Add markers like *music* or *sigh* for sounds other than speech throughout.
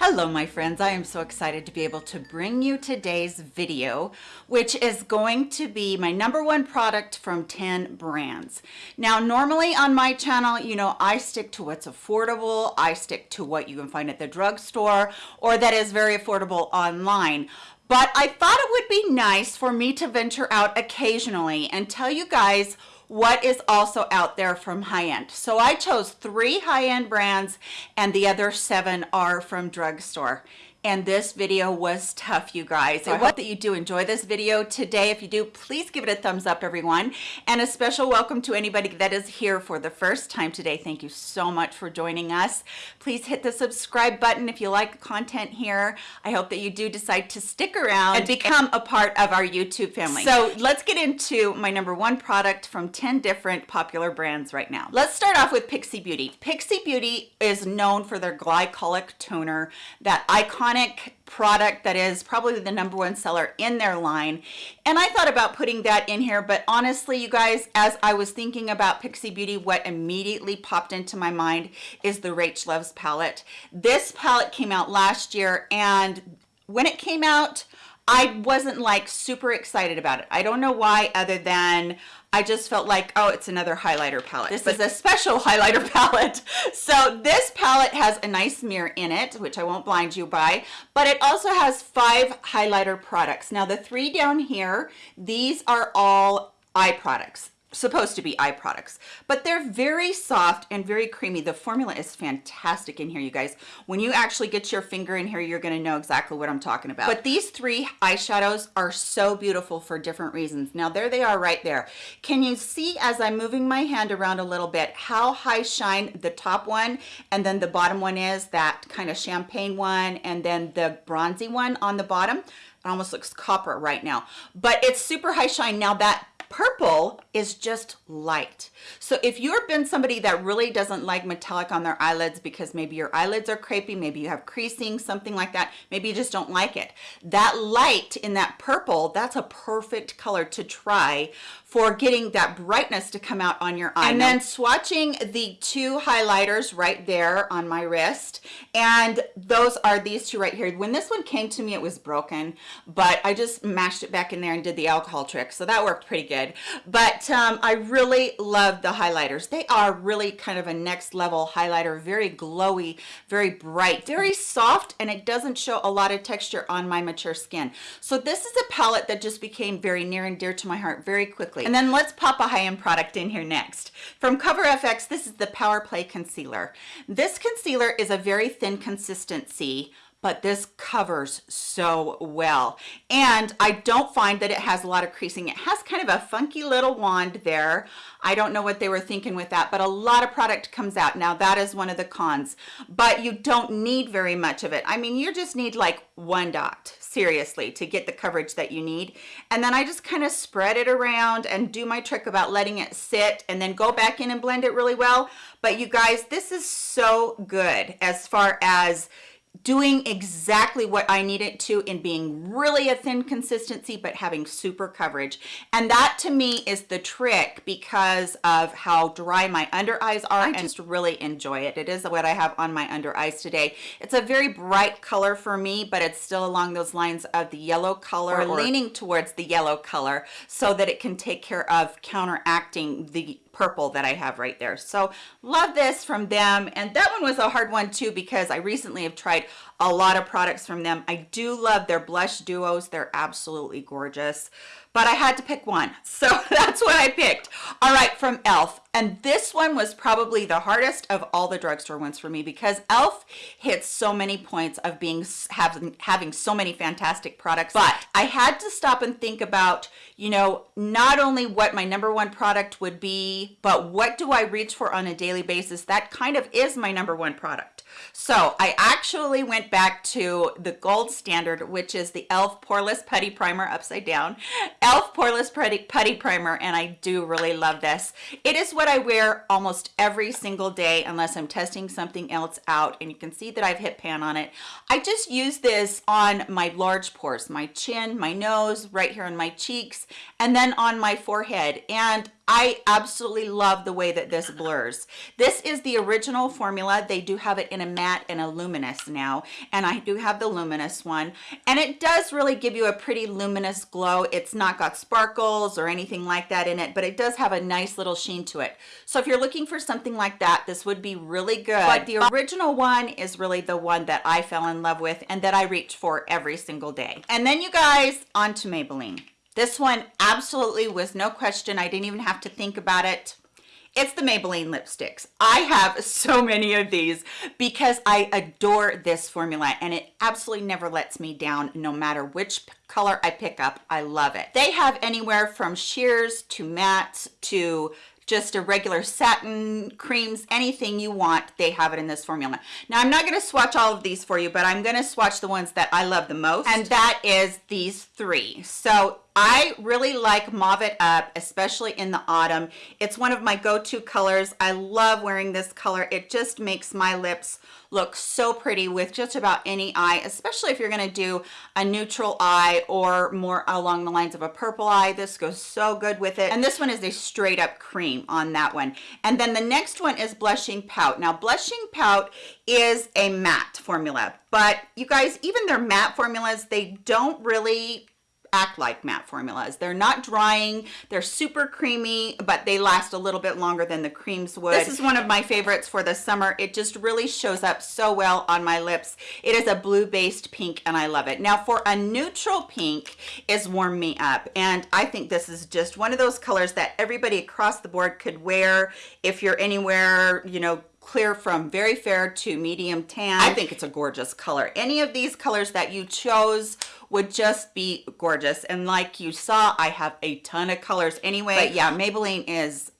Hello my friends, I am so excited to be able to bring you today's video, which is going to be my number one product from 10 brands. Now normally on my channel, you know, I stick to what's affordable, I stick to what you can find at the drugstore, or that is very affordable online. But I thought it would be nice for me to venture out occasionally and tell you guys what is also out there from high-end. So I chose three high-end brands and the other seven are from drugstore and this video was tough you guys. I hope that you do enjoy this video today. If you do please give it a thumbs up everyone. And a special welcome to anybody that is here for the first time today. Thank you so much for joining us. Please hit the subscribe button if you like the content here. I hope that you do decide to stick around and become a part of our youtube family. So let's get into my number one product from 10 different popular brands right now. Let's start off with pixi beauty. Pixi beauty is known for their glycolic toner that iconic product that is probably the number one seller in their line. And I thought about putting that in here but honestly you guys as I was thinking about Pixi Beauty what immediately popped into my mind is the Rach Loves palette. This palette came out last year and when it came out I wasn't like super excited about it. I don't know why other than I just felt like, oh, it's another highlighter palette. This is a special *laughs* highlighter palette. So this palette has a nice mirror in it, which I won't blind you by, but it also has five highlighter products. Now the three down here, these are all eye products supposed to be eye products but they're very soft and very creamy. The formula is fantastic in here you guys. When you actually get your finger in here you're going to know exactly what i'm talking about. But these three eyeshadows are so beautiful for different reasons. Now there they are right there. Can you see as i'm moving my hand around a little bit how high shine the top one and then the bottom one is that kind of champagne one and then the bronzy one on the bottom? It almost looks copper right now. But it's super high shine. Now that purple is just light so if you've been somebody that really doesn't like metallic on their eyelids because maybe your eyelids are crepey maybe you have creasing something like that maybe you just don't like it that light in that purple that's a perfect color to try for getting that brightness to come out on your eye. And then swatching the two highlighters right there on my wrist. And those are these two right here. When this one came to me, it was broken, but I just mashed it back in there and did the alcohol trick. So that worked pretty good. But um, I really love the highlighters. They are really kind of a next level highlighter, very glowy, very bright, very soft, and it doesn't show a lot of texture on my mature skin. So this is a palette that just became very near and dear to my heart very quickly. And then let's pop a high-end product in here next. From Cover FX, this is the Power Play Concealer. This concealer is a very thin consistency but this covers so well. And I don't find that it has a lot of creasing. It has kind of a funky little wand there. I don't know what they were thinking with that but a lot of product comes out. Now that is one of the cons but you don't need very much of it. I mean you just need like one dot seriously to get the coverage that you need. And then I just kind of spread it around and do my trick about letting it sit and then go back in and blend it really well. But you guys this is so good as far as doing exactly what I need it to in being really a thin consistency but having super coverage. And that to me is the trick because of how dry my under eyes are I just really enjoy it. It is what I have on my under eyes today. It's a very bright color for me but it's still along those lines of the yellow color or leaning towards the yellow color so that it can take care of counteracting the purple that I have right there. So love this from them. And that one was a hard one too because I recently have tried a lot of products from them. I do love their blush duos. They're absolutely gorgeous but I had to pick one. So *laughs* that's what I picked. All right, from e.l.f. And this one was probably the hardest of all the drugstore ones for me because e.l.f. hits so many points of being having, having so many fantastic products. But I had to stop and think about, you know, not only what my number one product would be, but what do I reach for on a daily basis? That kind of is my number one product. So I actually went back to the gold standard, which is the e.l.f. Poreless Putty Primer upside down. e.l.f. Poreless Putty, Putty Primer, and I do really love this. It is what I wear almost every single day unless I'm testing something else out, and you can see that I've hit pan on it. I just use this on my large pores, my chin, my nose, right here on my cheeks, and then on my forehead. And I absolutely love the way that this blurs. This is the original formula. They do have it in a matte and a luminous now, and I do have the luminous one. And it does really give you a pretty luminous glow. It's not got sparkles or anything like that in it, but it does have a nice little sheen to it. So if you're looking for something like that, this would be really good. But the original one is really the one that I fell in love with and that I reach for every single day. And then you guys, on to Maybelline. This one absolutely was no question. I didn't even have to think about it. It's the Maybelline lipsticks. I have *laughs* so many of these because I adore this formula and it absolutely never lets me down no matter which color I pick up. I love it. They have anywhere from sheers to mattes to just a regular satin creams anything you want they have it in this formula now i'm not going to swatch all of these for you but i'm going to swatch the ones that i love the most and that is these three so I really like Mauve It Up, especially in the autumn. It's one of my go-to colors. I love wearing this color. It just makes my lips look so pretty with just about any eye, especially if you're gonna do a neutral eye or more along the lines of a purple eye. This goes so good with it. And this one is a straight up cream on that one. And then the next one is Blushing Pout. Now, Blushing Pout is a matte formula, but you guys, even their matte formulas, they don't really act like matte formulas. They're not drying, they're super creamy, but they last a little bit longer than the creams would. This is one of my favorites for the summer. It just really shows up so well on my lips. It is a blue based pink and I love it. Now for a neutral pink is Warm Me Up. And I think this is just one of those colors that everybody across the board could wear if you're anywhere, you know, clear from very fair to medium tan. I think it's a gorgeous color. Any of these colors that you chose would just be gorgeous. And like you saw, I have a ton of colors anyway. But yeah, Maybelline is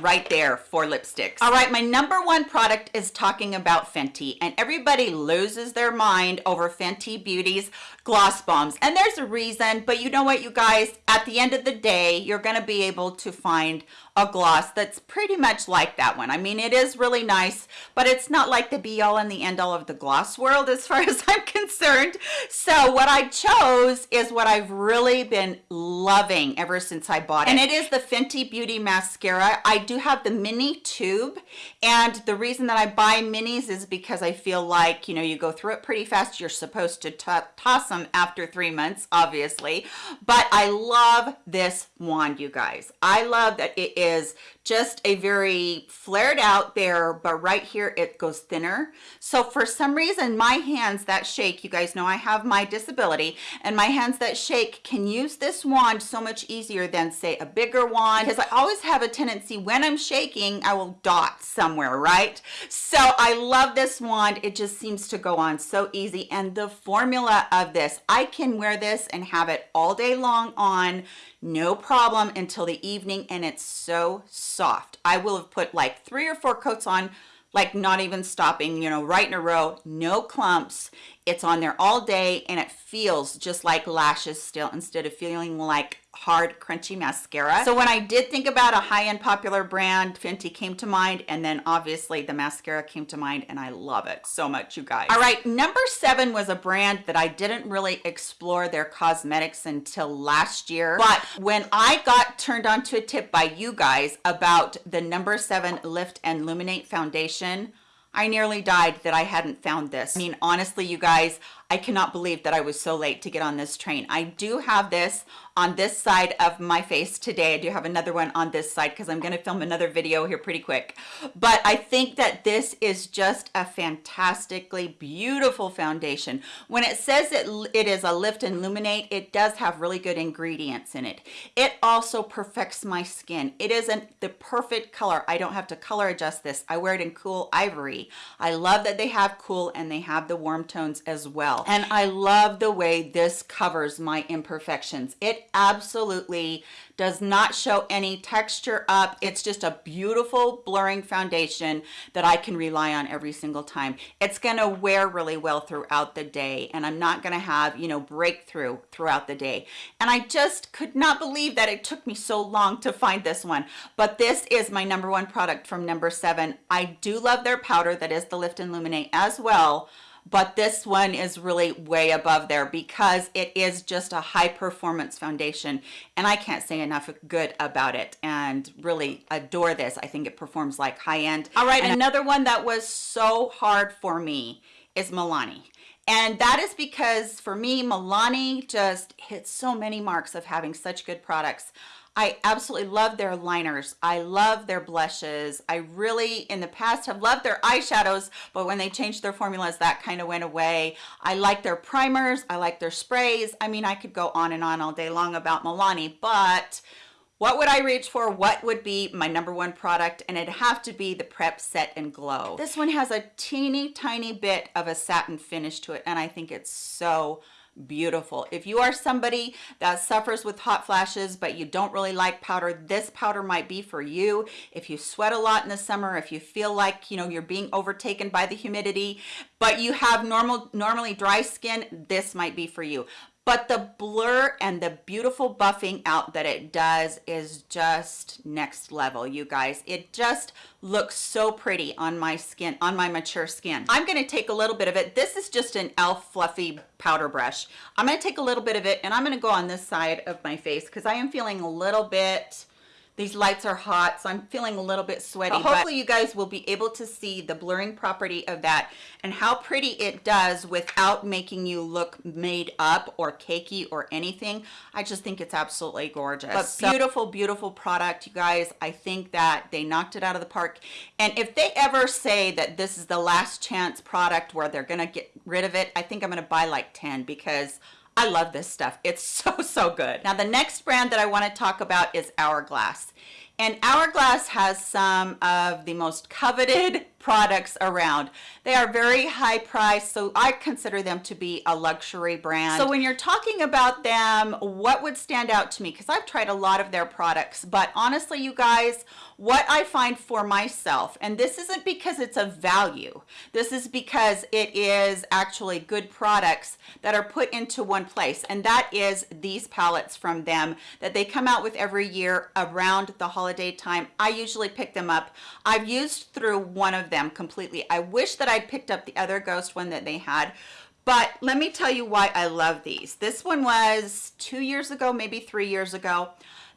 right there for lipsticks. All right, my number one product is talking about Fenty and everybody loses their mind over Fenty Beauty's gloss bombs. And there's a reason, but you know what, you guys, at the end of the day, you're gonna be able to find a gloss that's pretty much like that one. I mean, it is really nice, but it's not like the be all and the end all of the gloss world as far *laughs* as I'm concerned. So what I chose is what I've really been loving ever since I bought it. And it is the Fenty Beauty Mascara. I do have the mini tube. And the reason that I buy minis is because I feel like, you know, you go through it pretty fast. You're supposed to toss them after three months, obviously. But I love this wand, you guys. I love that it is is just a very flared out there, but right here it goes thinner. So for some reason, my hands that shake, you guys know I have my disability, and my hands that shake can use this wand so much easier than say a bigger wand, because I always have a tendency when I'm shaking, I will dot somewhere, right? So I love this wand. It just seems to go on so easy. And the formula of this, I can wear this and have it all day long on no problem until the evening and it's so soft. I will have put like three or four coats on like not even stopping you know right in a row. No clumps. It's on there all day and it feels just like lashes still instead of feeling like hard crunchy mascara. So when i did think about a high-end popular brand fenty came to mind and then obviously the mascara came to mind and i love it so much you guys. All right number seven was a brand that i didn't really explore their cosmetics until last year. But when i got turned on to a tip by you guys about the number seven lift and luminate foundation I nearly died that I hadn't found this. I mean, honestly, you guys, I cannot believe that I was so late to get on this train. I do have this on this side of my face today. I do have another one on this side because I'm going to film another video here pretty quick. But I think that this is just a fantastically beautiful foundation. When it says it, it is a lift and illuminate, it does have really good ingredients in it. It also perfects my skin. It isn't the perfect color. I don't have to color adjust this. I wear it in cool ivory. I love that they have cool and they have the warm tones as well well. And I love the way this covers my imperfections. It absolutely does not show any texture up. It's just a beautiful blurring foundation that I can rely on every single time. It's gonna wear really well throughout the day and I'm not gonna have, you know, breakthrough throughout the day. And I just could not believe that it took me so long to find this one. But this is my number one product from number seven. I do love their powder that is the Lift and Illuminate as well but this one is really way above there because it is just a high performance foundation and I can't say enough good about it and really adore this. I think it performs like high end. All right, and another one that was so hard for me is Milani. And that is because for me, Milani just hits so many marks of having such good products. I absolutely love their liners. I love their blushes. I really, in the past, have loved their eyeshadows, but when they changed their formulas, that kind of went away. I like their primers. I like their sprays. I mean, I could go on and on all day long about Milani, but what would I reach for? What would be my number one product? And it'd have to be the Prep Set and Glow. This one has a teeny tiny bit of a satin finish to it, and I think it's so beautiful. If you are somebody that suffers with hot flashes, but you don't really like powder, this powder might be for you. If you sweat a lot in the summer, if you feel like, you know, you're being overtaken by the humidity, but you have normal, normally dry skin, this might be for you but the blur and the beautiful buffing out that it does is just next level you guys. It just looks so pretty on my skin on my mature skin. I'm going to take a little bit of it. This is just an elf fluffy powder brush. I'm going to take a little bit of it and i'm going to go on this side of my face because i am feeling a little bit these lights are hot, so I'm feeling a little bit sweaty. But hopefully you guys will be able to see the blurring property of that and how pretty it does without making you look made up or cakey or anything. I just think it's absolutely gorgeous. But so, beautiful, beautiful product, you guys. I think that they knocked it out of the park. And if they ever say that this is the last chance product where they're gonna get rid of it, I think I'm gonna buy like 10 because I love this stuff. It's *laughs* so, so good. Now, the next brand that I want to talk about is Hourglass. And Hourglass has some of the most coveted products around. They are very high priced, so I consider them to be a luxury brand. So when you're talking about them, what would stand out to me? Because I've tried a lot of their products, but honestly, you guys, what I find for myself, and this isn't because it's a value, this is because it is actually good products that are put into one place, and that is these palettes from them that they come out with every year around the holiday time. I usually pick them up. I've used through one of them completely. I wish that I'd picked up the other ghost one that they had, but let me tell you why I love these. This one was two years ago, maybe three years ago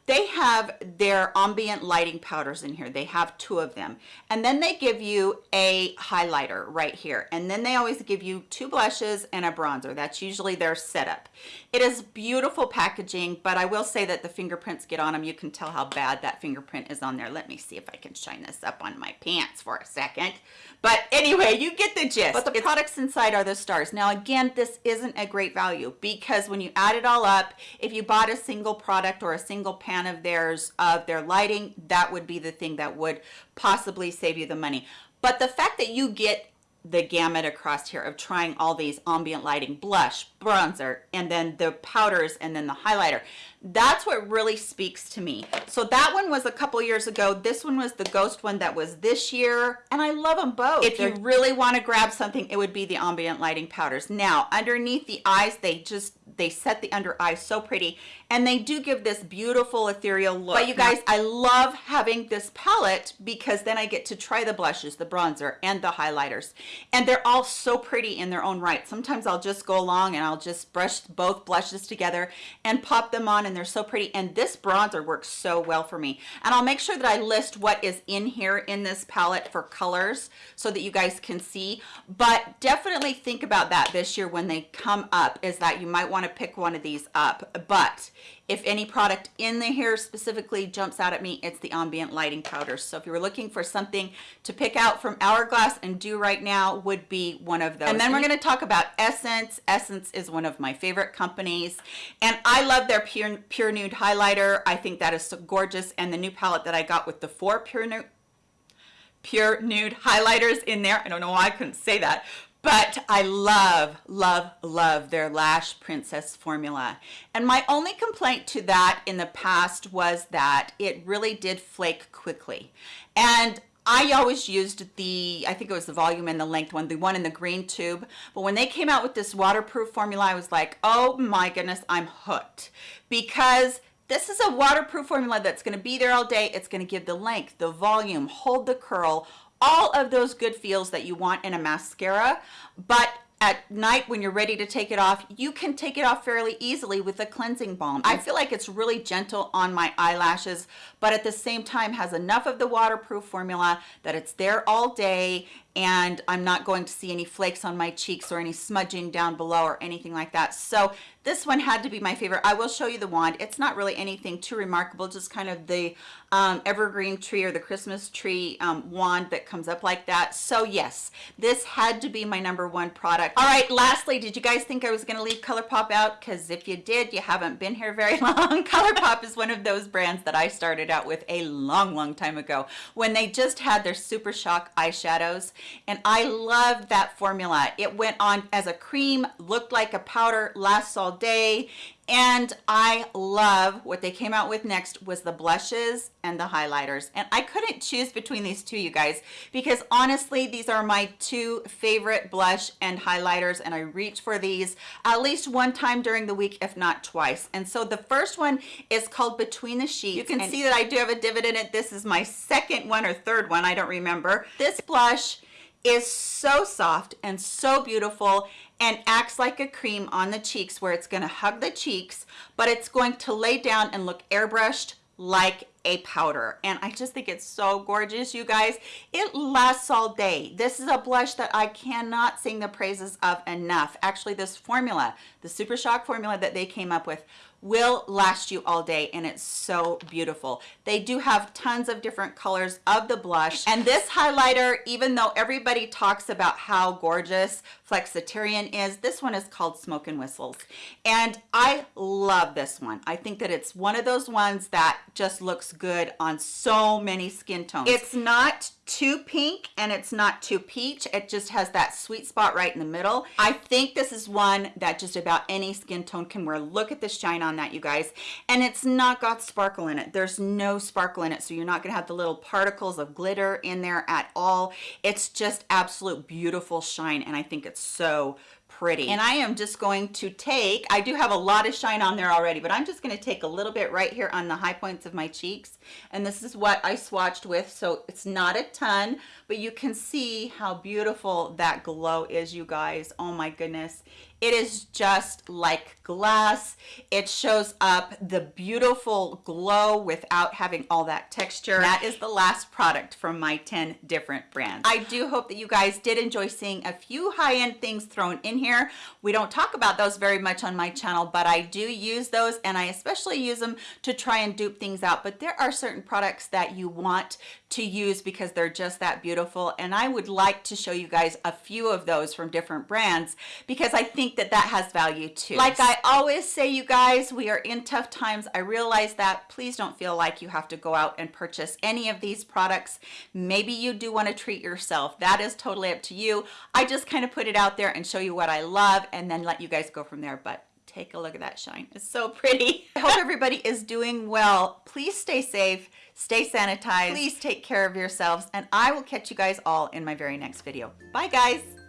they have their ambient lighting powders in here. They have two of them. And then they give you a highlighter right here. And then they always give you two blushes and a bronzer. That's usually their setup. It is beautiful packaging but i will say that the fingerprints get on them you can tell how bad that fingerprint is on there. Let me see if i can shine this up on my pants for a second. But anyway you get the gist. But the it's, products inside are the stars. Now again this isn't a great value because when you add it all up if you bought a single product or a single pan pan of theirs of their lighting that would be the thing that would possibly save you the money. But the fact that you get the gamut across here of trying all these ambient lighting blush bronzer and then the powders and then the highlighter that's what really speaks to me. So that one was a couple years ago. This one was the ghost one that was this year and i love them both. If you really want to grab something it would be the ambient lighting powders. Now underneath the eyes they just they set the under eye so pretty and they do give this beautiful ethereal look. But you guys i love having this palette because then i get to try the blushes the bronzer and the highlighters. And they're all so pretty in their own right. Sometimes i'll just go along and i'll just brush both blushes together and pop them on and they're so pretty. And this bronzer works so well for me. And i'll make sure that i list what is in here in this palette for colors so that you guys can see. But definitely think about that this year when they come up is that you might want to pick one of these up but if any product in the hair specifically jumps out at me it's the ambient lighting powders so if you were looking for something to pick out from hourglass and do right now would be one of those. And then we're going to talk about essence. Essence is one of my favorite companies. And i love their pure pure nude highlighter. I think that is so gorgeous. And the new palette that i got with the four pure nude pure nude highlighters in there i don't know why i couldn't say that but I love, love, love their Lash Princess formula. And my only complaint to that in the past was that it really did flake quickly. And I always used the, I think it was the volume and the length one, the one in the green tube. But when they came out with this waterproof formula, I was like, oh my goodness, I'm hooked. Because this is a waterproof formula that's gonna be there all day. It's gonna give the length, the volume, hold the curl, all of those good feels that you want in a mascara but at night when you're ready to take it off, you can take it off fairly easily with a cleansing balm. I feel like it's really gentle on my eyelashes, but at the same time has enough of the waterproof formula that it's there all day and I'm not going to see any flakes on my cheeks or any smudging down below or anything like that. So this one had to be my favorite. I will show you the wand. It's not really anything too remarkable, just kind of the um, evergreen tree or the Christmas tree um, wand that comes up like that. So yes, this had to be my number one product. All right, lastly, did you guys think I was gonna leave ColourPop out? Because if you did, you haven't been here very *laughs* long. ColourPop is one of those brands that I started out with a long, long time ago when they just had their Super Shock eyeshadows and I loved that formula. It went on as a cream, looked like a powder, lasts all day, and I love what they came out with next was the blushes and the highlighters. And I couldn't choose between these two, you guys, because honestly, these are my two favorite blush and highlighters, and I reach for these at least one time during the week, if not twice. And so the first one is called Between the Sheets. You can see that I do have a divot in it. This is my second one or third one, I don't remember. This blush is so soft and so beautiful and acts like a cream on the cheeks where it's going to hug the cheeks, but it's going to lay down and look airbrushed like a powder. And I just think it's so gorgeous you guys. It lasts all day. This is a blush that I cannot sing the praises of enough. Actually this formula the super shock formula that they came up with will last you all day and it's so beautiful. They do have tons of different colors of the blush. And this highlighter even though everybody talks about how gorgeous flexitarian is this one is called smoke and whistles. And i love this one. I think that it's one of those ones that just looks good on so many skin tones. It's not too pink and it's not too peach. It just has that sweet spot right in the middle. I think this is one that just about any skin tone can wear. Look at the shine on that you guys. And it's not got sparkle in it. There's no sparkle in it so you're not gonna have the little particles of glitter in there at all. It's just absolute beautiful shine and i think it's so pretty. And I am just going to take I do have a lot of shine on there already but I'm just going to take a little bit right here on the high points of my cheeks. And this is what I swatched with so it's not a ton but you can see how beautiful that glow is you guys. Oh my goodness it is just like glass. It shows up the beautiful glow without having all that texture. That is the last product from my 10 different brands. I do hope that you guys did enjoy seeing a few high-end things thrown in here. We don't talk about those very much on my channel, but I do use those and I especially use them to try and dupe things out. But there are certain products that you want to use because they're just that beautiful. And I would like to show you guys a few of those from different brands because I think that that has value too. Like I always say, you guys, we are in tough times. I realize that. Please don't feel like you have to go out and purchase any of these products. Maybe you do want to treat yourself. That is totally up to you. I just kind of put it out there and show you what I love and then let you guys go from there. But take a look at that shine. It's so pretty. *laughs* I hope everybody is doing well. Please stay safe, stay sanitized. Please take care of yourselves and I will catch you guys all in my very next video. Bye guys.